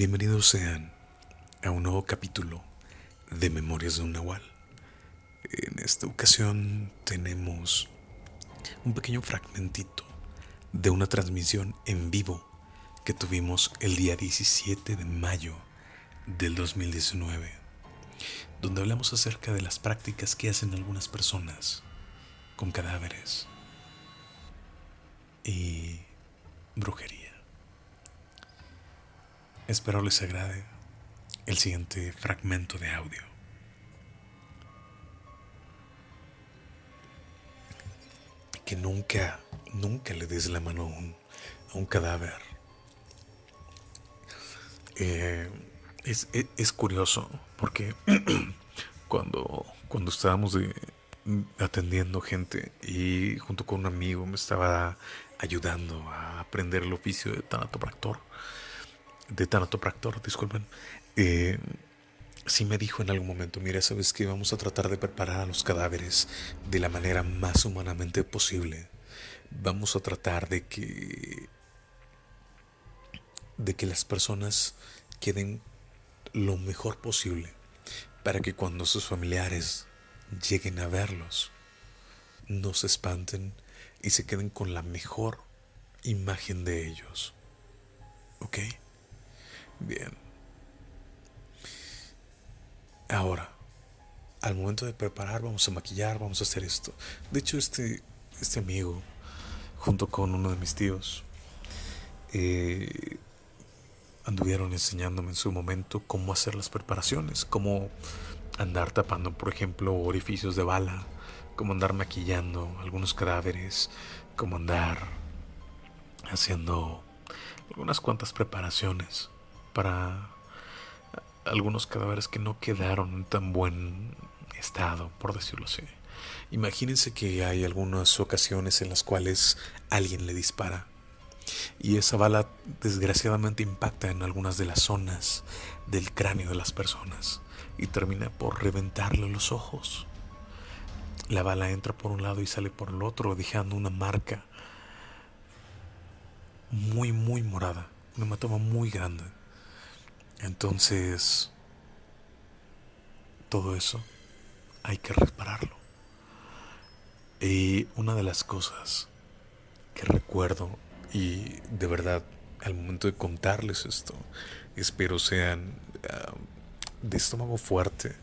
Bienvenidos sean a un nuevo capítulo de Memorias de un Nahual. En esta ocasión tenemos un pequeño fragmentito de una transmisión en vivo que tuvimos el día 17 de mayo del 2019, donde hablamos acerca de las prácticas que hacen algunas personas con cadáveres y brujería. Espero les agrade el siguiente fragmento de audio. Que nunca, nunca le des la mano a un, cadáver. Eh, es, es, curioso porque cuando, cuando estábamos atendiendo gente y junto con un amigo me estaba ayudando a aprender el oficio de tanatopractor de tanatopractor, disculpen, eh, sí me dijo en algún momento, mira, sabes que vamos a tratar de preparar a los cadáveres de la manera más humanamente posible. Vamos a tratar de que de que las personas queden lo mejor posible para que cuando sus familiares lleguen a verlos no se espanten y se queden con la mejor imagen de ellos. ¿Ok? Bien. Ahora, al momento de preparar, vamos a maquillar, vamos a hacer esto. De hecho, este, este amigo, junto con uno de mis tíos, eh, anduvieron enseñándome en su momento cómo hacer las preparaciones, cómo andar tapando, por ejemplo, orificios de bala, cómo andar maquillando algunos cadáveres, cómo andar haciendo algunas cuantas preparaciones para algunos cadáveres que no quedaron en tan buen estado, por decirlo así. Imagínense que hay algunas ocasiones en las cuales alguien le dispara y esa bala desgraciadamente impacta en algunas de las zonas del cráneo de las personas y termina por reventarle los ojos. La bala entra por un lado y sale por el otro, dejando una marca muy, muy morada, una hematoma muy grande. Entonces, todo eso hay que repararlo. Y una de las cosas que recuerdo, y de verdad, al momento de contarles esto, espero sean uh, de estómago fuerte,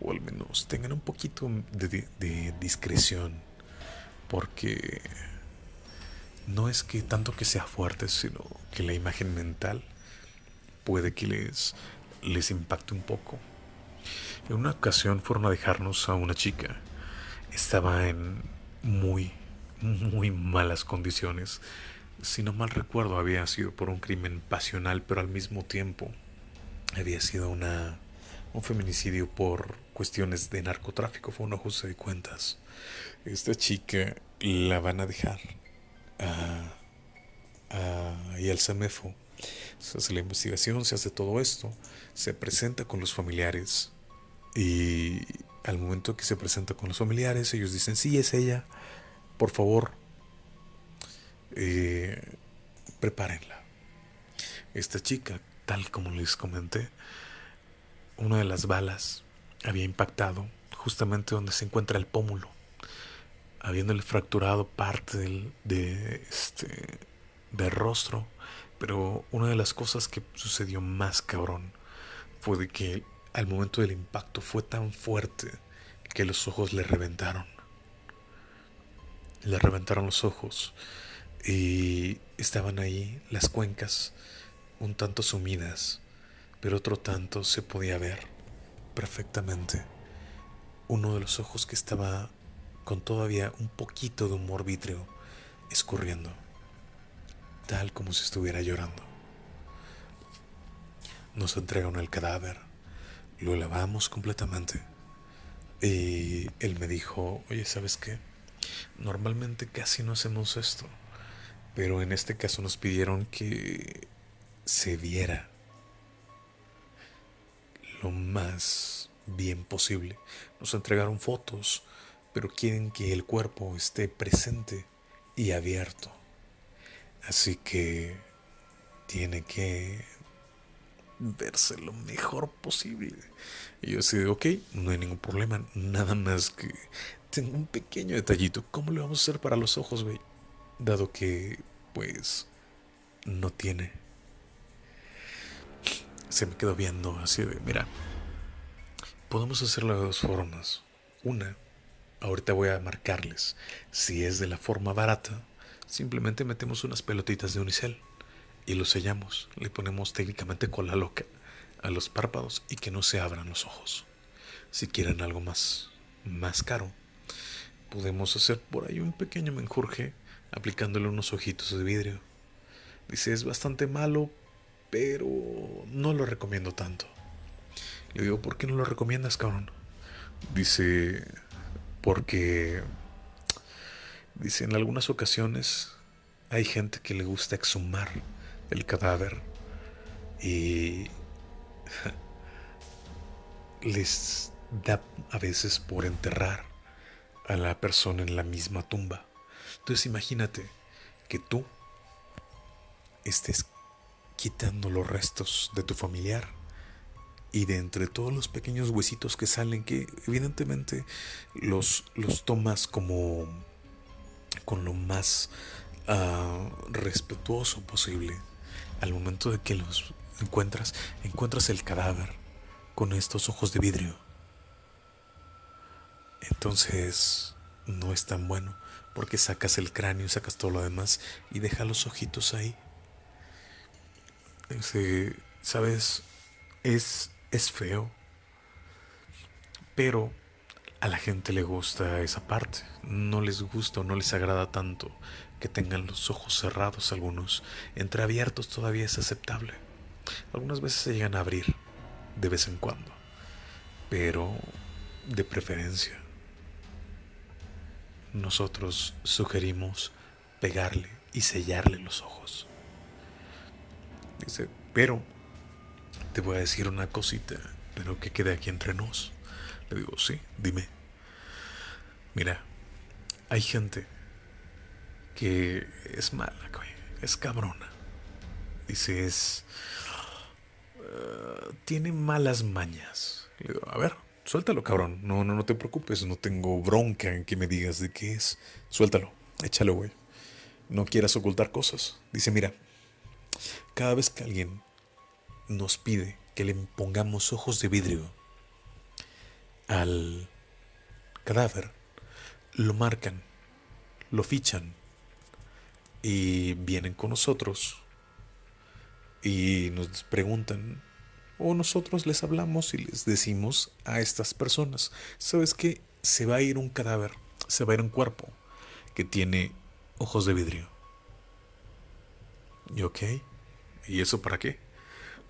o al menos tengan un poquito de, de discreción, porque no es que tanto que sea fuerte, sino que la imagen mental puede que les, les impacte un poco. En una ocasión fueron a dejarnos a una chica. Estaba en muy, muy malas condiciones. Si no mal recuerdo, había sido por un crimen pasional, pero al mismo tiempo había sido una, un feminicidio por cuestiones de narcotráfico. Fue un ajuste de cuentas. Esta chica la van a dejar a, a, y al CEMEFO se hace la investigación, se hace todo esto, se presenta con los familiares y al momento que se presenta con los familiares ellos dicen, sí, es ella, por favor, eh, prepárenla. Esta chica, tal como les comenté, una de las balas había impactado justamente donde se encuentra el pómulo, habiéndole fracturado parte del de este, del rostro pero una de las cosas que sucedió más cabrón fue de que al momento del impacto fue tan fuerte que los ojos le reventaron. Le reventaron los ojos y estaban ahí las cuencas un tanto sumidas, pero otro tanto se podía ver perfectamente uno de los ojos que estaba con todavía un poquito de humor vítreo escurriendo tal como si estuviera llorando. Nos entregaron el cadáver, lo lavamos completamente y él me dijo, oye, ¿sabes qué? Normalmente casi no hacemos esto, pero en este caso nos pidieron que se viera lo más bien posible. Nos entregaron fotos, pero quieren que el cuerpo esté presente y abierto. Así que tiene que verse lo mejor posible. Y yo decía, ok, no hay ningún problema, nada más que tengo un pequeño detallito. ¿Cómo le vamos a hacer para los ojos, güey? Dado que, pues, no tiene. Se me quedó viendo así de, mira, podemos hacerlo de dos formas. Una, ahorita voy a marcarles. Si es de la forma barata, simplemente metemos unas pelotitas de unicel y lo sellamos. Le ponemos técnicamente cola loca a los párpados y que no se abran los ojos. Si quieren algo más, más caro, podemos hacer por ahí un pequeño menjurje aplicándole unos ojitos de vidrio. Dice, es bastante malo, pero no lo recomiendo tanto. Le digo, ¿por qué no lo recomiendas, cabrón? Dice, porque... Dice, en algunas ocasiones hay gente que le gusta exhumar el cadáver y les da a veces por enterrar a la persona en la misma tumba. Entonces imagínate que tú estés quitando los restos de tu familiar y de entre todos los pequeños huesitos que salen, que evidentemente los, los tomas como con lo más uh, respetuoso posible. Al momento de que los encuentras, encuentras el cadáver con estos ojos de vidrio. Entonces no es tan bueno porque sacas el cráneo, sacas todo lo demás y deja los ojitos ahí. ¿Sabes? Es, es feo. Pero a la gente le gusta esa parte. No les gusta o no les agrada tanto que tengan los ojos cerrados algunos. Entreabiertos todavía es aceptable. Algunas veces se llegan a abrir, de vez en cuando. Pero de preferencia nosotros sugerimos pegarle y sellarle los ojos. Dice, pero te voy a decir una cosita, pero que quede aquí entre nos. Le digo, sí, dime. Mira, hay gente que es mala, es cabrona. Dice, es... Eh, tiene malas mañas. Le digo, a ver, Suéltalo, cabrón. No, no, no te preocupes. No tengo bronca en que me digas de qué es. Suéltalo. Échalo, güey. No quieras ocultar cosas. Dice, mira, cada vez que alguien nos pide que le pongamos ojos de vidrio al cadáver, lo marcan, lo fichan y vienen con nosotros y nos preguntan o nosotros les hablamos y les decimos a estas personas, ¿sabes qué? Se va a ir un cadáver, se va a ir un cuerpo que tiene ojos de vidrio. ¿Y ok? ¿Y eso para qué?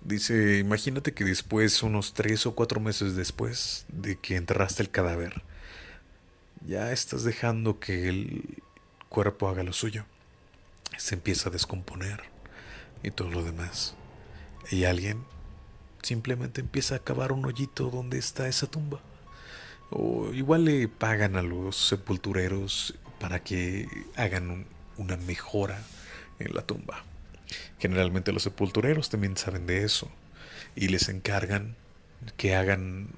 Dice, imagínate que después, unos tres o cuatro meses después de que enterraste el cadáver, ya estás dejando que el cuerpo haga lo suyo. Se empieza a descomponer y todo lo demás. Y alguien simplemente empieza a cavar un hoyito donde está esa tumba. O igual le pagan a los sepultureros para que hagan una mejora en la tumba. Generalmente los sepultureros también saben de eso y les encargan que hagan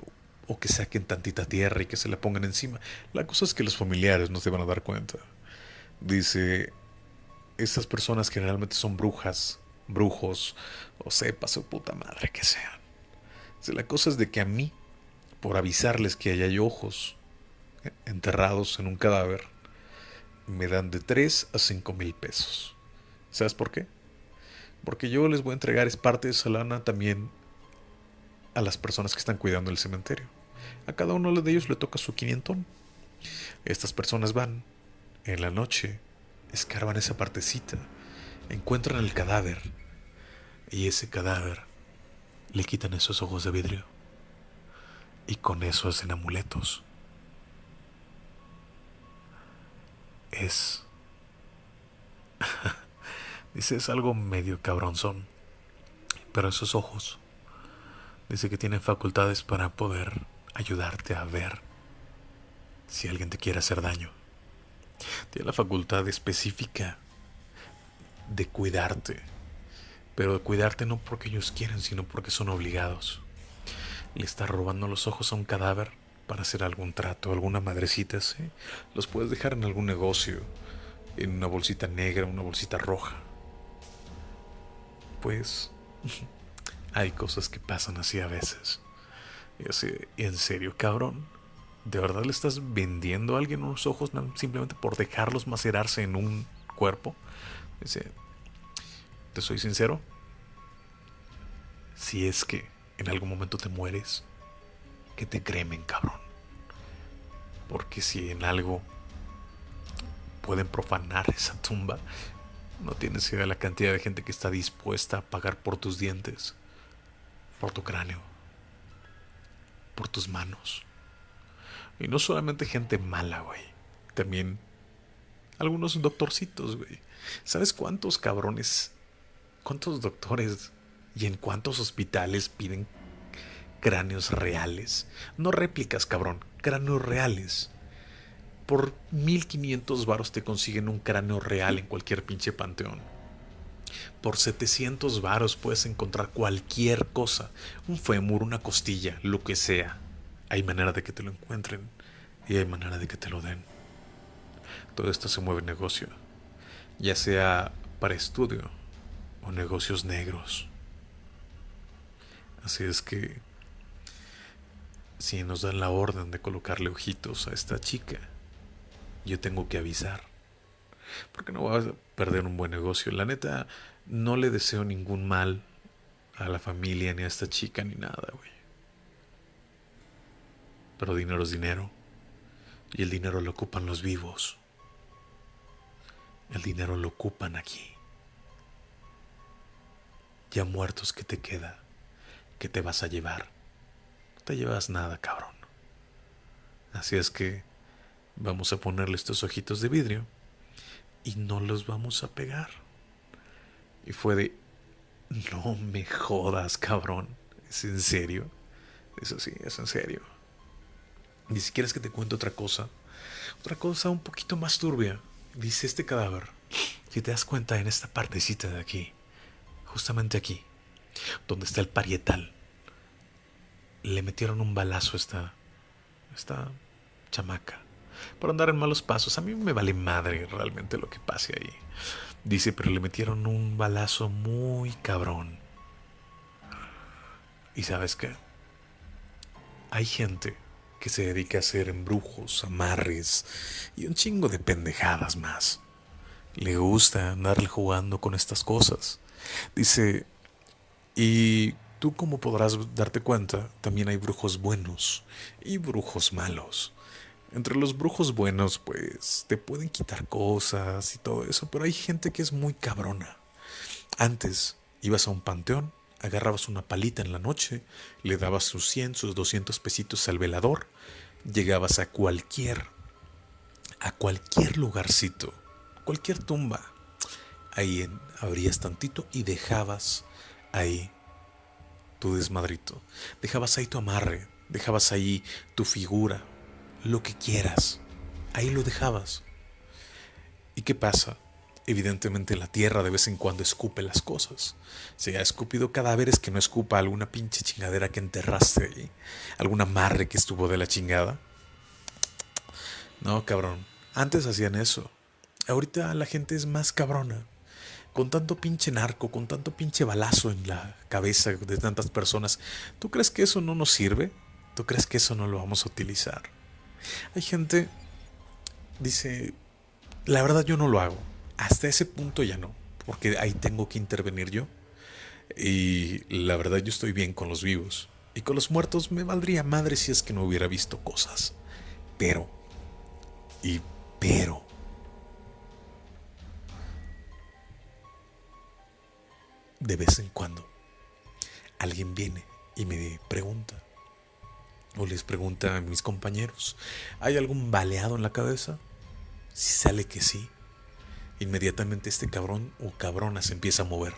o que saquen tantita tierra y que se la pongan encima. La cosa es que los familiares no se van a dar cuenta. Dice, estas personas generalmente son brujas, brujos o sepa su puta madre que sean. La cosa es de que a mí, por avisarles que hay ojos enterrados en un cadáver, me dan de 3 a 5 mil pesos. ¿Sabes por qué? Porque yo les voy a entregar es parte de esa lana también a las personas que están cuidando el cementerio. A cada uno de ellos le toca su quinientón. Estas personas van en la noche, escarban esa partecita, encuentran el cadáver y ese cadáver le quitan esos ojos de vidrio y con eso hacen amuletos. Es... dice, es algo medio cabronzón, pero esos ojos, dice que tienen facultades para poder ayudarte a ver si alguien te quiere hacer daño. Tiene la facultad específica de cuidarte pero de cuidarte no porque ellos quieren, sino porque son obligados. Le estás robando los ojos a un cadáver para hacer algún trato, alguna madrecita, ¿sí? Los puedes dejar en algún negocio, en una bolsita negra, una bolsita roja. Pues hay cosas que pasan así a veces. Y así, en serio, cabrón, ¿de verdad le estás vendiendo a alguien unos ojos simplemente por dejarlos macerarse en un cuerpo? Dice, te soy sincero, si es que en algún momento te mueres, que te cremen, cabrón. Porque si en algo pueden profanar esa tumba, no tienes idea de la cantidad de gente que está dispuesta a pagar por tus dientes, por tu cráneo, por tus manos. Y no solamente gente mala, güey. También algunos doctorcitos, güey. ¿Sabes cuántos cabrones, cuántos doctores y en cuántos hospitales piden cráneos reales? No réplicas, cabrón, cráneos reales. Por 1500 varos te consiguen un cráneo real en cualquier pinche panteón. Por 700 varos puedes encontrar cualquier cosa, un fémur, una costilla, lo que sea. Hay manera de que te lo encuentren y hay manera de que te lo den. Todo esto se mueve en negocio, ya sea para estudio o negocios negros. Así es que si nos dan la orden de colocarle ojitos a esta chica, yo tengo que avisar. Porque no voy a perder un buen negocio. La neta, no le deseo ningún mal a la familia, ni a esta chica, ni nada, güey. Pero dinero es dinero. Y el dinero lo ocupan los vivos. El dinero lo ocupan aquí. Ya muertos que te queda, que te vas a llevar. No te llevas nada, cabrón. Así es que vamos a ponerle estos ojitos de vidrio y no los vamos a pegar. Y fue de, no me jodas, cabrón. ¿Es en serio? Eso sí, es en serio. Y si quieres que te cuente otra cosa, otra cosa un poquito más turbia. Dice este cadáver, si te das cuenta en esta partecita de aquí, justamente aquí, donde está el parietal, le metieron un balazo a esta, esta chamaca por andar en malos pasos. A mí me vale madre realmente lo que pase ahí. Dice, pero le metieron un balazo muy cabrón. ¿Y sabes qué? Hay gente que se dedica a hacer embrujos, amarres y un chingo de pendejadas más. Le gusta andarle jugando con estas cosas. Dice, y tú como podrás darte cuenta, también hay brujos buenos y brujos malos. Entre los brujos buenos, pues te pueden quitar cosas y todo eso, pero hay gente que es muy cabrona. Antes ibas a un panteón, agarrabas una palita en la noche, le dabas sus 100, sus 200 pesitos al velador, llegabas a cualquier, a cualquier lugarcito, cualquier tumba. Ahí abrías tantito y dejabas ahí tu desmadrito. Dejabas ahí tu amarre, dejabas ahí tu figura, lo que quieras. Ahí lo dejabas. ¿Y qué pasa? Evidentemente la tierra de vez en cuando escupe las cosas. Si ha escupido cadáveres que no escupa alguna pinche chingadera que enterraste ahí, algún amarre que estuvo de la chingada. No, cabrón. Antes hacían eso. Ahorita la gente es más cabrona. Con tanto pinche narco, con tanto pinche balazo en la cabeza de tantas personas, ¿tú crees que eso no nos sirve? ¿Tú crees que eso no lo vamos a utilizar? Hay gente, dice, la verdad yo no lo hago. Hasta ese punto ya no, porque ahí tengo que intervenir yo. Y la verdad yo estoy bien con los vivos. Y con los muertos me valdría madre si es que no hubiera visto cosas. Pero, y pero, de vez en cuando, alguien viene y me pregunta, o les pregunta a mis compañeros, ¿hay algún baleado en la cabeza? Si sale que sí, inmediatamente este cabrón o cabrona se empieza a mover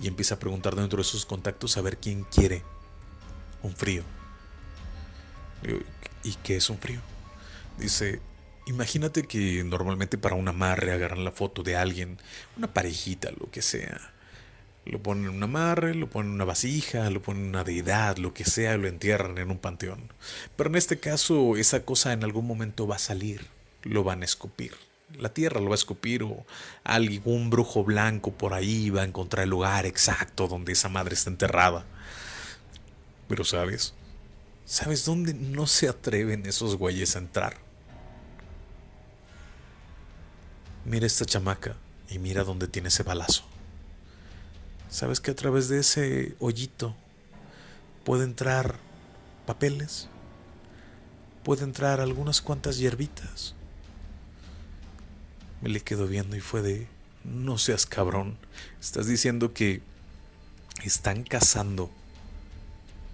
y empieza a preguntar dentro de sus contactos a ver quién quiere un frío. ¿Y qué es un frío? Dice, imagínate que normalmente para un amarre agarran la foto de alguien, una parejita, lo que sea, Lo ponen en un amarre, lo ponen en una vasija, lo ponen en una deidad, lo que sea, lo entierran en un panteón. Pero en este caso, esa cosa en algún momento va a salir, lo van a escupir. La tierra lo va a escupir o algún brujo blanco por ahí va a encontrar el lugar exacto donde esa madre está enterrada. Pero sabes, ¿sabes dónde no se atreven esos güeyes a entrar? Mira esta chamaca y mira dónde tiene ese balazo. ¿Sabes que a través de ese hoyito puede entrar papeles? Puede entrar algunas cuantas hierbitas. Me le quedo viendo y fue de, no seas cabrón. Estás diciendo que están cazando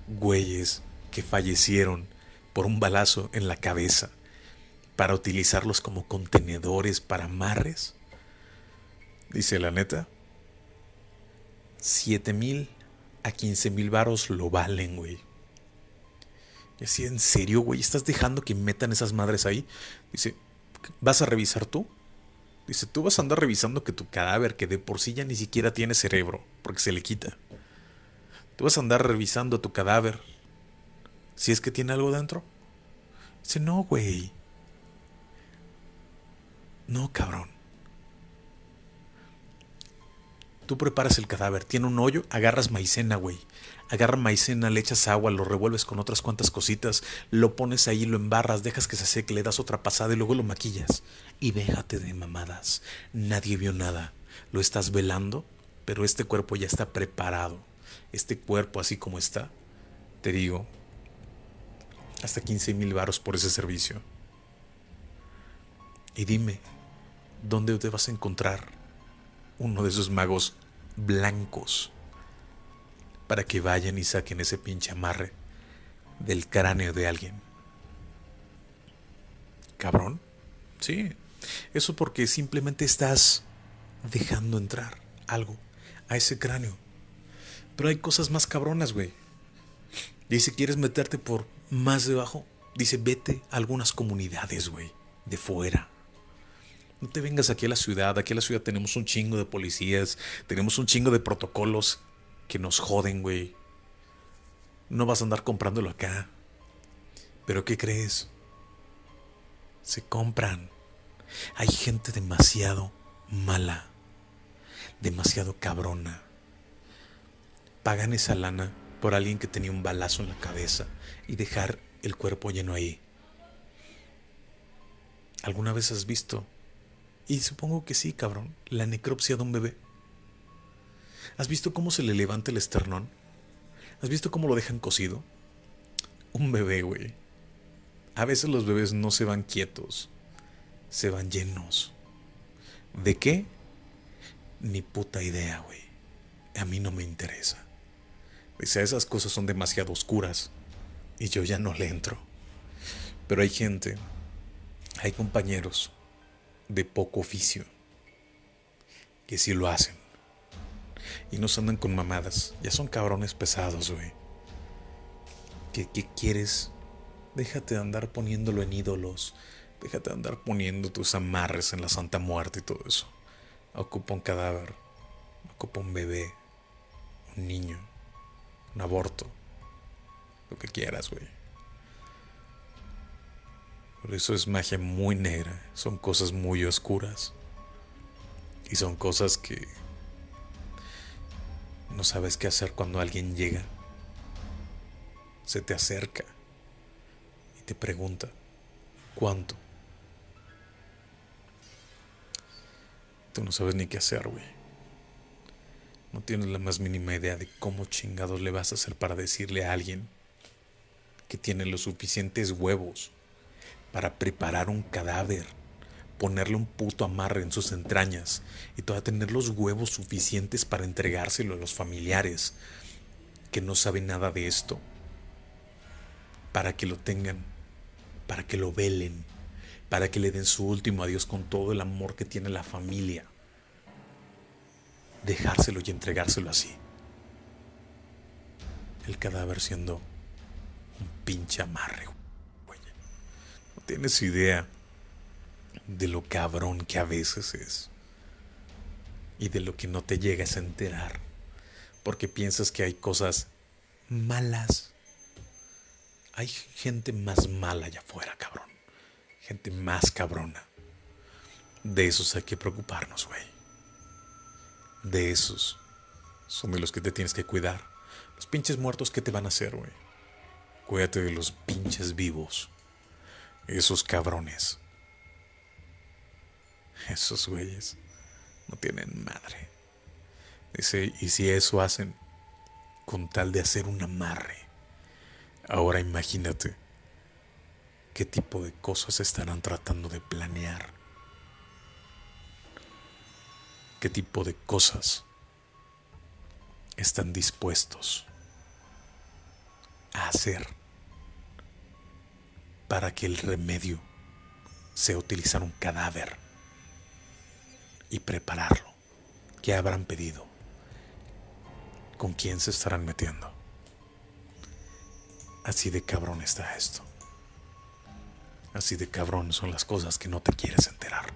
güeyes que fallecieron por un balazo en la cabeza para utilizarlos como contenedores para amarres. Dice la neta, 7 mil a 15 mil varos lo valen, güey. Y así, ¿en serio, güey? ¿Estás dejando que metan esas madres ahí? Dice, ¿vas a revisar tú? Dice, tú vas a andar revisando que tu cadáver, que de por sí ya ni siquiera tiene cerebro, porque se le quita. Tú vas a andar revisando tu cadáver. Si es que tiene algo dentro. Dice, no, güey. No, cabrón. Tú preparas el cadáver, tiene un hoyo, agarras maicena, güey. Agarra maicena, le echas agua, lo revuelves con otras cuantas cositas, lo pones ahí, lo embarras, dejas que se seque, le das otra pasada y luego lo maquillas. Y déjate de mamadas. Nadie vio nada. Lo estás velando, pero este cuerpo ya está preparado. Este cuerpo así como está, te digo, hasta 15 mil varos por ese servicio. Y dime, ¿dónde te vas a encontrar uno de esos magos blancos para que vayan y saquen ese pinche amarre del cráneo de alguien. Cabrón. Sí. Eso porque simplemente estás dejando entrar algo a ese cráneo. Pero hay cosas más cabronas, güey. Dice, ¿quieres meterte por más debajo? Dice, vete a algunas comunidades, güey, de fuera. No te vengas aquí a la ciudad. Aquí en la ciudad tenemos un chingo de policías. Tenemos un chingo de protocolos que nos joden, güey. No vas a andar comprándolo acá. Pero ¿qué crees? Se compran. Hay gente demasiado mala. Demasiado cabrona. Pagan esa lana por alguien que tenía un balazo en la cabeza y dejar el cuerpo lleno ahí. ¿Alguna vez has visto y supongo que sí, cabrón. La necropsia de un bebé. ¿Has visto cómo se le levanta el esternón? ¿Has visto cómo lo dejan cosido? Un bebé, güey. A veces los bebés no se van quietos. Se van llenos. ¿De qué? Ni puta idea, güey. A mí no me interesa. Dice, esas cosas son demasiado oscuras. Y yo ya no le entro. Pero hay gente, hay compañeros de poco oficio, que sí lo hacen. Y no se andan con mamadas, ya son cabrones pesados, güey. ¿Qué, ¿Qué quieres? Déjate de andar poniéndolo en ídolos. Déjate de andar poniendo tus amarres en la Santa Muerte y todo eso. Ocupa un cadáver. Ocupa un bebé. Un niño. Un aborto. Lo que quieras, güey. Por eso es magia muy negra, son cosas muy oscuras. Y son cosas que no sabes qué hacer cuando alguien llega. Se te acerca y te pregunta, ¿cuánto? Tú no sabes ni qué hacer, güey. No tienes la más mínima idea de cómo chingados le vas a hacer para decirle a alguien que tiene los suficientes huevos para preparar un cadáver, ponerle un puto amarre en sus entrañas y todavía tener los huevos suficientes para entregárselo a los familiares que no saben nada de esto, para que lo tengan, para que lo velen, para que le den su último adiós con todo el amor que tiene la familia. Dejárselo y entregárselo así. El cadáver siendo un pinche amarre tienes idea de lo cabrón que a veces es. Y de lo que no te llegas a enterar porque piensas que hay cosas malas. Hay gente más mala allá afuera, cabrón. Gente más cabrona. De esos hay que preocuparnos, güey. De esos son de los que te tienes que cuidar. Los pinches muertos, ¿qué te van a hacer, güey? Cuídate de los pinches vivos. Esos cabrones. Esos güeyes no tienen madre. Dice, y si eso hacen con tal de hacer un amarre, ahora imagínate qué tipo de cosas estarán tratando de planear. ¿Qué tipo de cosas están dispuestos a hacer para que el remedio sea utilizar un cadáver y prepararlo? ¿Qué habrán pedido? ¿Con quién se estarán metiendo? Así de cabrón está esto. Así de cabrón son las cosas que no te quieres enterar.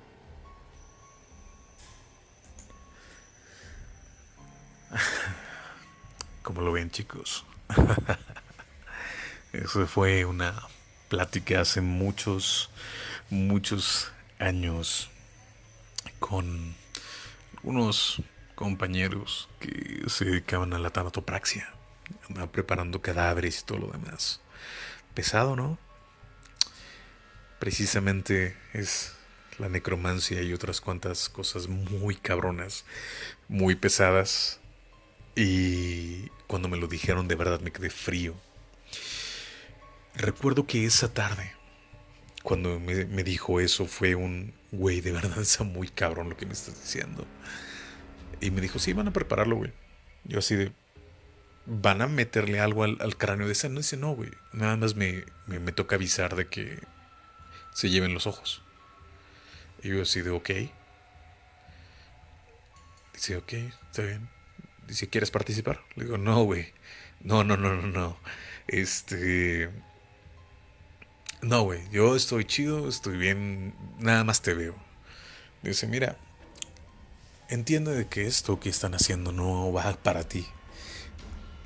Como lo ven chicos. Eso fue una plática hace muchos, muchos años con unos compañeros que se dedicaban a la tanatopraxia, preparando cadáveres y todo lo demás. Pesado, ¿no? Precisamente es la necromancia y otras cuantas cosas muy cabronas, muy pesadas. Y cuando me lo dijeron de verdad me quedé frío. Recuerdo que esa tarde, cuando me, me dijo eso, fue un, güey, de verdad muy cabrón lo que me estás diciendo. Y me dijo, sí, van a prepararlo, güey. Yo así de, ¿van a meterle algo al, cráneo de esa? No dice, no, güey. Nada más me, me toca avisar de que se lleven los ojos. Y yo así de, ok. Dice, ok, está bien. Dice, ¿quieres participar? Le digo, no, güey. No, no, no, no, no. Este... No, güey, yo estoy chido, estoy bien, nada más te veo. Dice, mira, entiende de que esto que están haciendo no va para ti.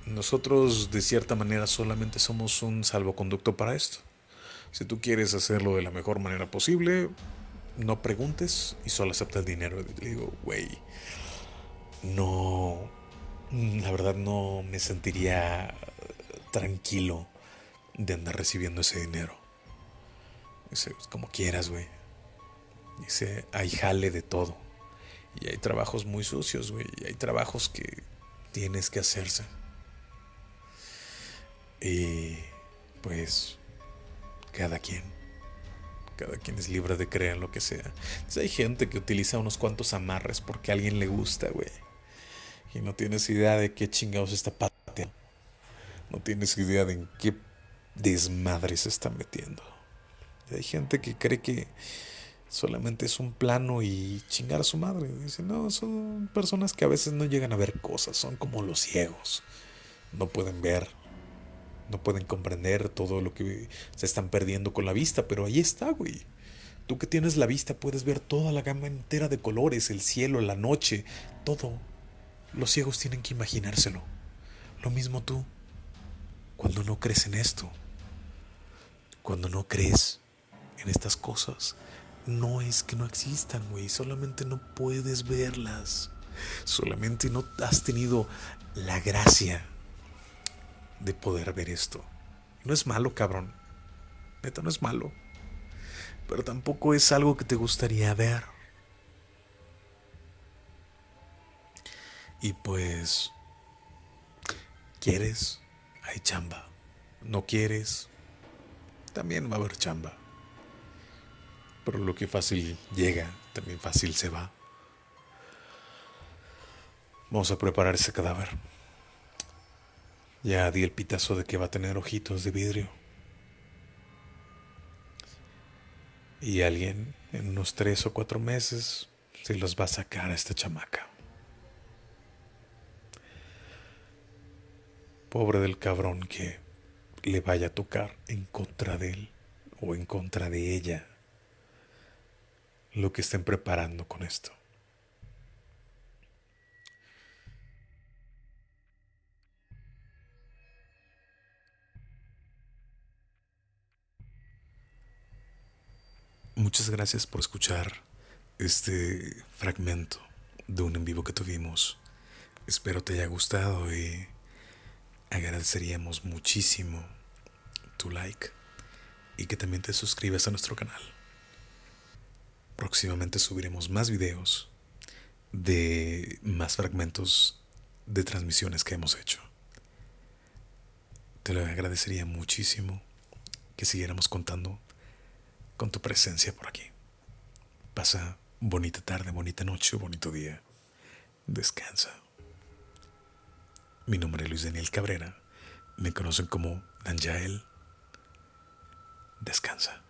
Nosotros de cierta manera solamente somos un salvoconducto para esto. Si tú quieres hacerlo de la mejor manera posible, no preguntes y solo acepta el dinero. Le digo, güey, no, la verdad no me sentiría tranquilo de andar recibiendo ese dinero. Dice, pues, como quieras, güey. Dice, hay jale de todo. Y hay trabajos muy sucios, güey. Y hay trabajos que tienes que hacerse. Y pues cada quien. Cada quien es libre de creer en lo que sea. hay gente que utiliza unos cuantos amarres porque a alguien le gusta, güey. Y no tienes idea de qué chingados está pateando. No tienes idea de en qué desmadre se está metiendo. Hay gente que cree que solamente es un plano y chingar a su madre. Dice, no, son personas que a veces no llegan a ver cosas, son como los ciegos. No pueden ver, no pueden comprender todo lo que se están perdiendo con la vista, pero ahí está, güey. Tú que tienes la vista puedes ver toda la gama entera de colores, el cielo, la noche, todo. Los ciegos tienen que imaginárselo. Lo mismo tú. Cuando no crees en esto, cuando no crees estas cosas, no es que no existan, güey. Solamente no puedes verlas. Solamente no has tenido la gracia de poder ver esto. No es malo, cabrón. Neta, no es malo. Pero tampoco es algo que te gustaría ver. Y pues, ¿quieres? Hay chamba. ¿No quieres? También va a haber chamba. Pero lo que fácil llega, también fácil se va. Vamos a preparar ese cadáver. Ya di el pitazo de que va a tener ojitos de vidrio. Y alguien en unos tres o cuatro meses se los va a sacar a esta chamaca. Pobre del cabrón que le vaya a tocar en contra de él o en contra de ella lo que estén preparando con esto. Muchas gracias por escuchar este fragmento de un en vivo que tuvimos. Espero te haya gustado y agradeceríamos muchísimo tu like y que también te suscribas a nuestro canal. Próximamente subiremos más videos de más fragmentos de transmisiones que hemos hecho. Te lo agradecería muchísimo que siguiéramos contando con tu presencia por aquí. Pasa bonita tarde, bonita noche, bonito día. Descansa. Mi nombre es Luis Daniel Cabrera. Me conocen como Danjael. Descansa.